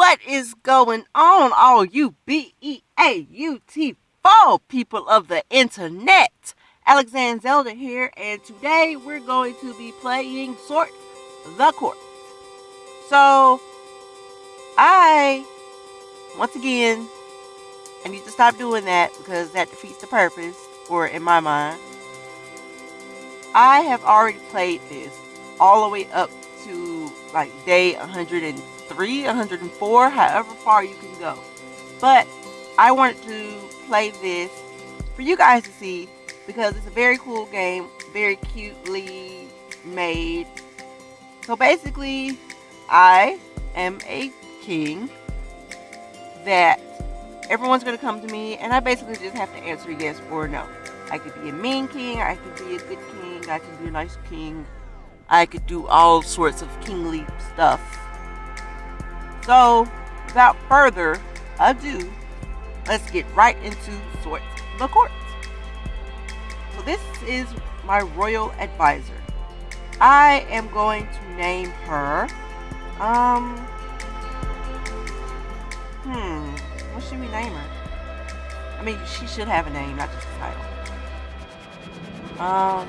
What is going on, all you B-E-A-U-T people of the internet? Alexander Zelda here, and today we're going to be playing Sort the Court. So, I, once again, I need to stop doing that because that defeats the purpose, or in my mind. I have already played this all the way up to like day 103, 104, however far you can go. But I wanted to play this for you guys to see because it's a very cool game, very cutely made. So basically, I am a king that everyone's going to come to me and I basically just have to answer yes or no. I could be a mean king, I could be a good king, I could be a nice king, I could do all sorts of kingly stuff. So, without further ado, let's get right into Sort the Court. So this is my royal advisor. I am going to name her, um, hmm, what should we name her? I mean, she should have a name, not just a title. Um,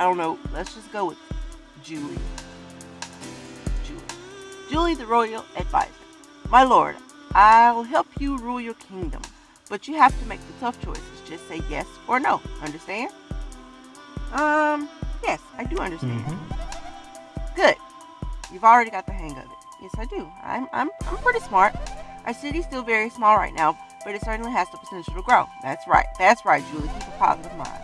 I don't know. Let's just go with Julie. Julie. Julie, the royal advisor. My lord, I'll help you rule your kingdom, but you have to make the tough choices. Just say yes or no. Understand? Um, yes, I do understand. Mm-hmm. Good. You've already got the hang of it. Yes, I do. I'm, I'm, I'm pretty smart. Our city's still very small right now, but it certainly has the potential to grow. That's right. That's right, Julie. Keep a positive mind.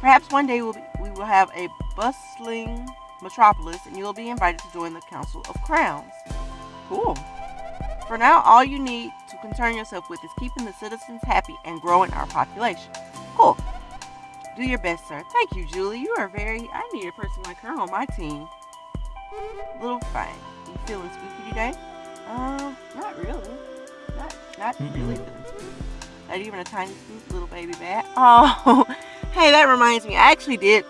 Perhaps one day we'll be, we will have a bustling metropolis and you'll be invited to join the Council of Crowns. Cool. For now, all you need to concern yourself with is keeping the citizens happy and growing our population. Cool. Do your best, sir. Thank you, Julie. You are very... I need a person like her on my team. Little fine. You feeling spooky today? Um, not really. Not, not mm -mm. really feeling spooky. Not even a tiny spook, little baby bat. Oh, Hey, that reminds me. I actually did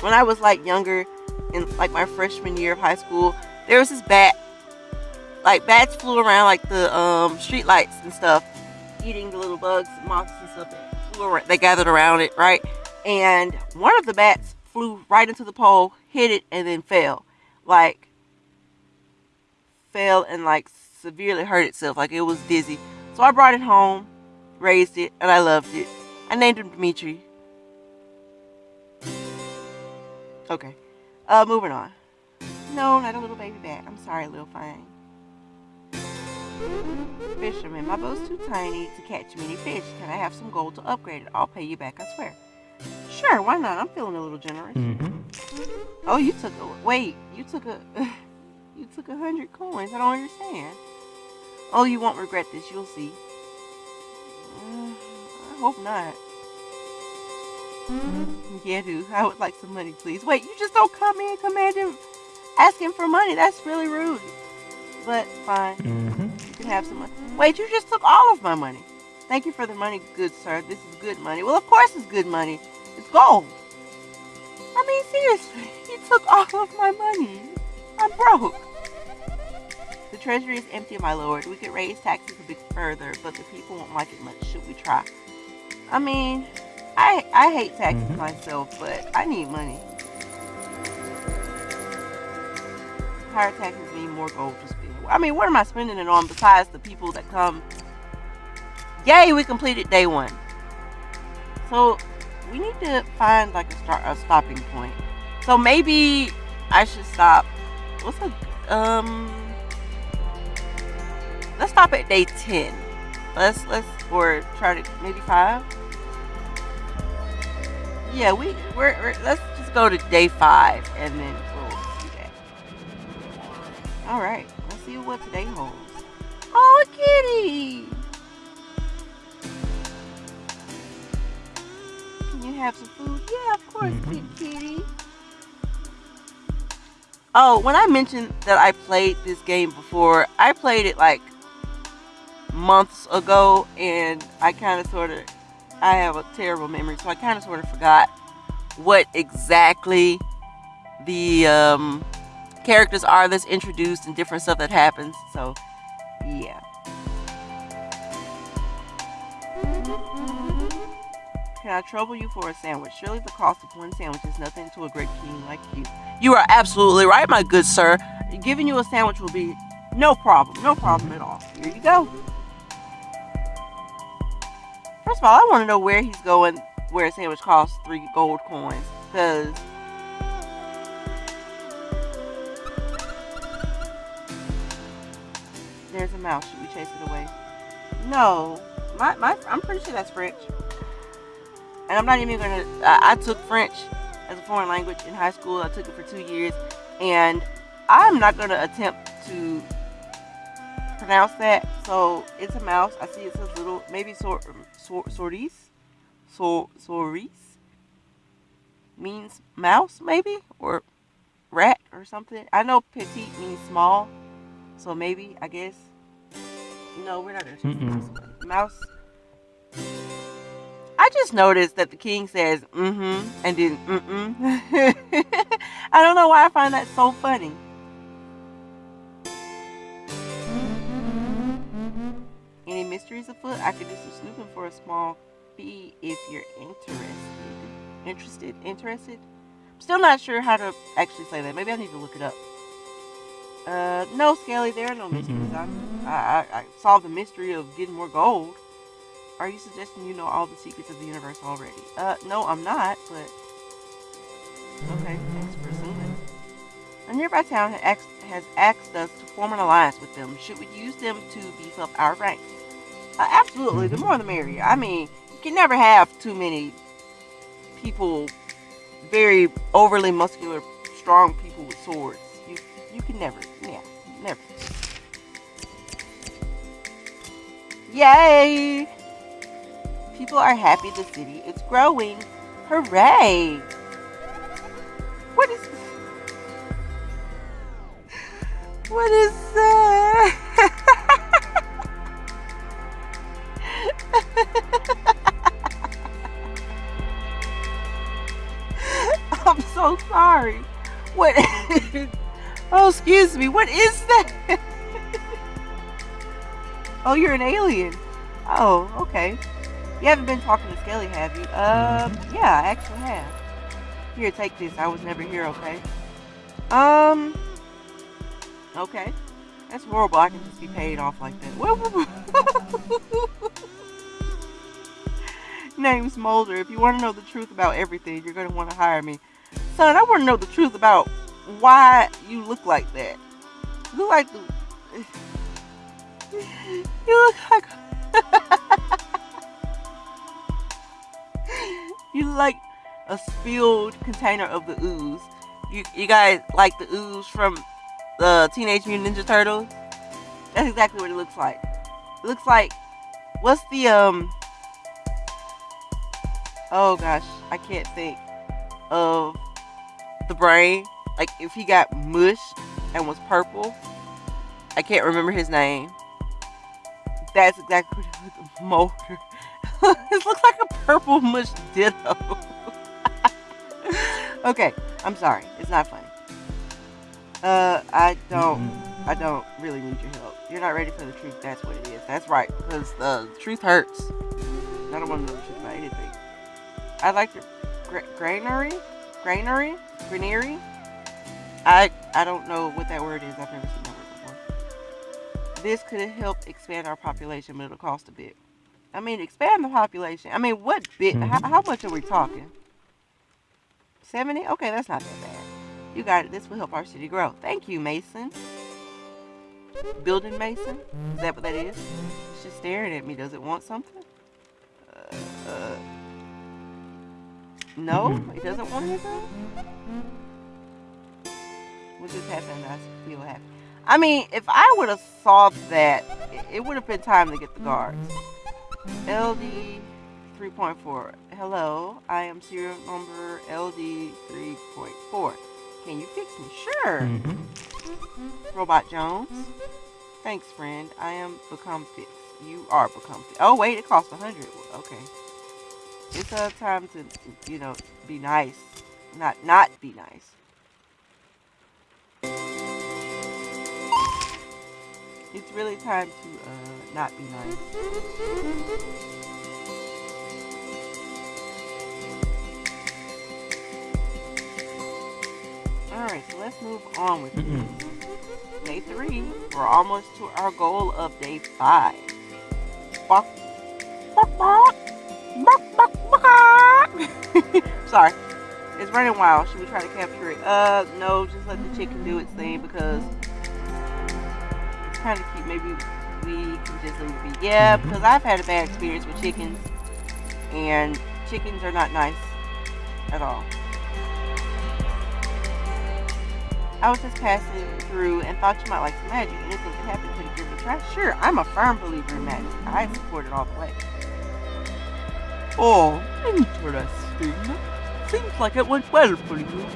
when I was like younger, in like my freshman year of high school. There was this bat. Like bats flew around like the um, street lights and stuff, eating the little bugs, moths and stuff that flew around. They gathered around it, right? And one of the bats flew right into the pole, hit it, and then fell. Like fell and like severely hurt itself. Like it was dizzy. So I brought it home, raised it, and I loved it. I named him Dimitri. Okay. Uh, moving on. No, not a little baby bat. I'm sorry, little fine. Fisherman, my boat's too tiny to catch many fish. Can I have some gold to upgrade it? I'll pay you back, I swear. Sure, why not? I'm feeling a little generous. Mm -hmm. Oh, you took a wait. You took a you took a hundred coins. I don't understand. Oh, you won't regret this. You'll see. Uh, I hope not. Yeah, dude. I would like some money, please. Wait, you just don't come in commanding, asking for money. That's really rude. But fine. Mm -hmm. You can have some money. Wait, you just took all of my money. Thank you for the money, good sir. This is good money. Well, of course it's good money. It's gold. I mean, seriously, you took all of my money. I'm broke. The treasury is empty, my lord. We could raise taxes a bit further, but the people won't like it much. Should we try? I mean, I I hate taxes mm -hmm. myself, but I need money. Higher taxes mean more gold to spend. I mean, what am I spending it on besides the people that come? Yay, we completed day one. So we need to find like a start a stopping point. So maybe I should stop. What's a um? Let's stop at day ten. Let's let's or try to maybe five yeah, we we're, we're, let's just go to day five and then we'll see that. All right, let's see what today holds. Oh, kitty! Can you have some food? Yeah, of course, mm -hmm. kitty. Oh, when I mentioned that I played this game before, I played it like months ago, and I kind of sort of I have a terrible memory, so I kind of sort of forgot what exactly the um, characters are that's introduced and different stuff that happens. So, yeah. Can I trouble you for a sandwich? Surely the cost of one sandwich is nothing to a great king like you. You are absolutely right, my good sir. Giving you a sandwich will be no problem. No problem at all. Here you go. First of all, I want to know where he's going where a sandwich costs three gold coins. Because there's a mouse. Should we chase it away? No. My, my, I'm pretty sure that's French. And I'm not even going to... I took French as a foreign language in high school. I took it for two years. And I'm not going to attempt to pronounce that. So it's a mouse. I see it says little, maybe sor, sor, sorties, sor, soris means mouse, maybe or rat or something. I know petite means small, so maybe I guess. No, we're not gonna choose mouse. Mouse. I just noticed that the king says mm-hmm and then mm-mm. I don't know why I find that so funny. Mysteries afoot? I could do some snooping for a small fee if you're interested. Interested? Interested? I'm still not sure how to actually say that. Maybe I need to look it up. Uh, no, Skelly, there are no mysteries. I, I, I solved the mystery of getting more gold. Are you suggesting you know all the secrets of the universe already? Uh, no, I'm not, but... Okay, thanks for assuming. A nearby town has asked us to form an alliance with them. Should we use them to beef up our ranks? Uh, absolutely, the mm-hmm. more the merrier. I mean, you can never have too many people, very overly muscular, strong people with swords. You, you can never, yeah, never. Yay! People are happy the city is growing. Hooray! What is What is that? I'm so sorry. What? oh, excuse me. What is that? oh, you're an alien. Oh, okay. You haven't been talking to Skelly, have you? Um, yeah, I actually have. Here, take this. I was never here, okay? Um, okay. That's horrible. I can just be paid off like that. Name's Mulder. If you want to know the truth about everything, you're going to want to hire me. Son, I want to know the truth about why you look like that. You look like the... You look like... you look like a spilled container of the ooze. You, you guys like the ooze from the Teenage Mutant Ninja Turtles? That's exactly what it looks like. It looks like... What's the, um oh gosh, I can't think of the brain. Like if he got mush and was purple, I can't remember his name. That's exactly what the motor. it looks like a purple mush ditto. okay, I'm sorry. It's not funny. Uh, I don't, I don't really need your help. You're not ready for the truth. That's what it is. That's right. Because the truth hurts. I don't want to know the truth. I like the gra granary, granary, granary. I I don't know what that word is. I've never seen that word before. This could help expand our population, but it'll cost a bit. I mean, expand the population. I mean, what bit? Mm -hmm. how, how much are we talking? 70? Okay, that's not that bad. You got it. This will help our city grow. Thank you, Mason. Building Mason? Is that what that is? It's just staring at me. Does it want something? Uh, uh, no, he doesn't want anything? What just happened? I feel happy. I mean, if I would have solved that, it would have been time to get the guards. LD 3.4. Hello, I am serial number LD 3.4. Can you fix me? Sure. Mm -hmm. Robot Jones. Thanks, friend. I am become fixed. You are become fixed. Oh, wait, it costs a 100. Okay it's a time to, you know, be nice. Not, not be nice. It's really time to uh, not be nice. Alright, so let's move on with this. Day three. We're almost to our goal of day five. Sorry. It's running wild. Should we try to capture it? Uh, no, just let the chicken do its thing because it's kind of cute. Maybe we can just leave it be. Yeah, because I've had a bad experience with chickens, and chickens are not nice at all. I was just passing through and thought you might like some magic. Anything could happen. Could you give it? Sure, I'm a firm believer in magic. I support it all the way. Oh, interesting. Seems like it went well for you.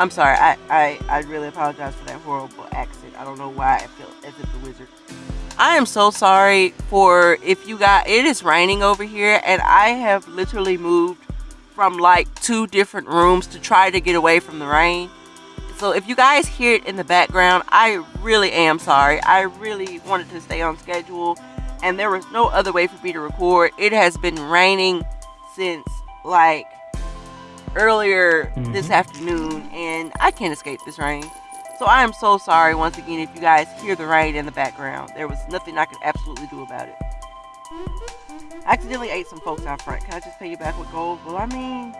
I'm sorry. I, I, I really apologize for that horrible accent. I don't know why I feel as if the wizard. I am so sorry for if you got. It is raining over here, and I have literally moved from like two different rooms to try to get away from the rain. So if you guys hear it in the background, I really am sorry. I really wanted to stay on schedule and there was no other way for me to record. It has been raining since like earlier mm -hmm. this afternoon and I can't escape this rain. So I am so sorry once again if you guys hear the rain in the background. There was nothing I could absolutely do about it. I accidentally ate some folks out front. Can I just pay you back with gold? Well, I mean,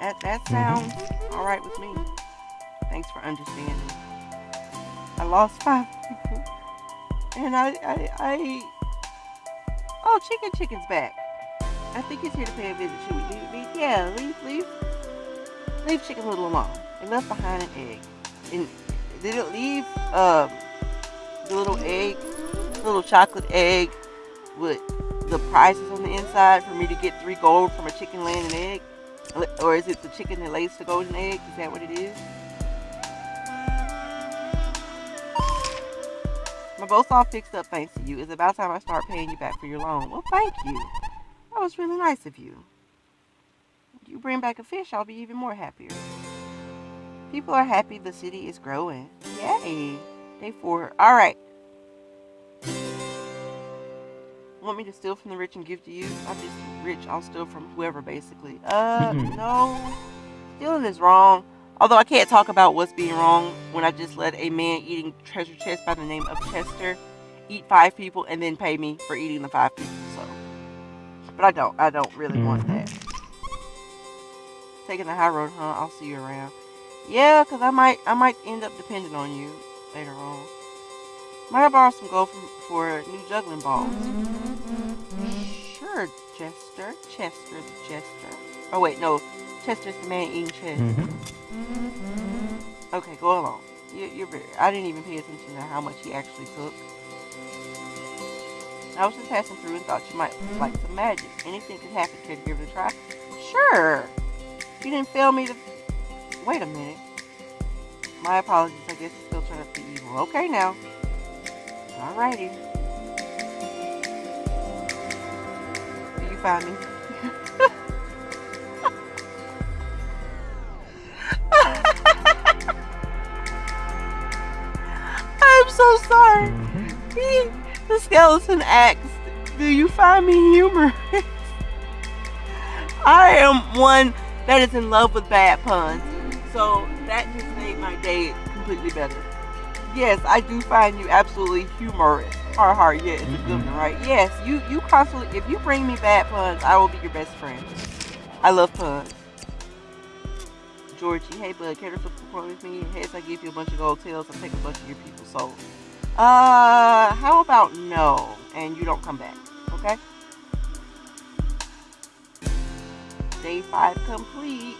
that, that mm-hmm. sounds mm -hmm. all right with me. Thanks for understanding. I lost five people. And I, I, I... Oh, Chicken Chicken's back. I think he's here to pay a visit. Should we leave? Yeah, leave, leave. Leave Chicken Little alone. It left behind an egg. And did it leave um, the little egg, little chocolate egg with the prizes on the inside for me to get three gold from a chicken laying an egg? Or is it the chicken that lays the golden egg? Is that what it is? My boat's all fixed up thanks to you. It's about time I start paying you back for your loan. Well, thank you. That was really nice of you. If you bring back a fish, I'll be even more happier. People are happy the city is growing. Yay. Day four. Alright. Want me to steal from the rich and give to you? I'm just rich. I'll steal from whoever, basically. Uh, no. Stealing is wrong. Although I can't talk about what's being wrong when I just let a man eating treasure chest by the name of Chester eat five people and then pay me for eating the five people. So, but I don't. I don't really want mm-hmm. that. Taking the high road, huh? I'll see you around. Yeah, cause I might. I might end up depending on you later on. Might I borrow some gold from, for new juggling balls? Sure, Chester. Chester, the Chester. Oh wait, no. Chester's the man eating chest. Okay, go along. You, you're very, I didn't even pay attention to how much he actually took. I was just passing through and thought you might like some magic. Anything could happen. Could give it a try? Sure. You didn't fail me to... Wait a minute. My apologies. I guess still trying to be evil. Okay now. Alrighty. Do you find me? So sorry. The skeleton asked, Do you find me humorous? I am one that is in love with bad puns. So that just made my day completely better. Yes, I do find you absolutely humorous. Har har, yeah, it's a good mm-hmm. one, right? Yes, you, you constantly, if you bring me bad puns, I will be your best friend. I love puns. Georgie, hey bud, care to perform with me? Heads, I give you a bunch of gold tails. I take a bunch of your people's souls. Uh, how about no, and you don't come back, okay? Day five complete.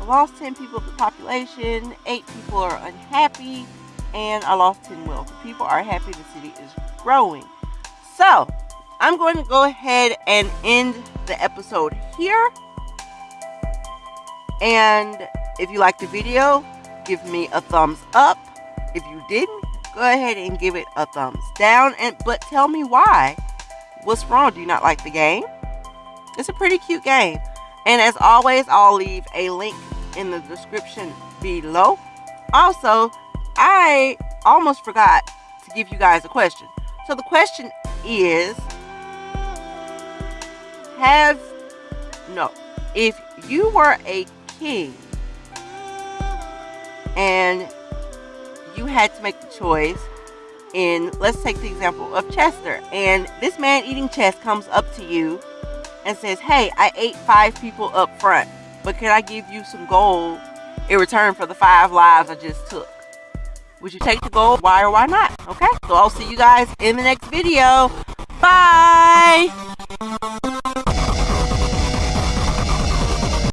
I lost 10 people of the population, 8 people are unhappy, and I lost 10 wealth. People are happy the city is growing. So, I'm going to go ahead and end the episode here. And if you liked the video, give me a thumbs up. If you didn't, go ahead and give it a thumbs down. And But tell me why. What's wrong? Do you not like the game? It's a pretty cute game. And as always, I'll leave a link in the description below. Also, I almost forgot to give you guys a question. So the question is Have, no, if you were a king and you had to make the choice in, let's take the example of Chester, and this man eating chess comes up to you and says, Hey, I ate five people up front, but can I give you some gold in return for the five lives I just took? Would you take the gold? Why or why not? Okay, so I'll see you guys in the next video. Bye!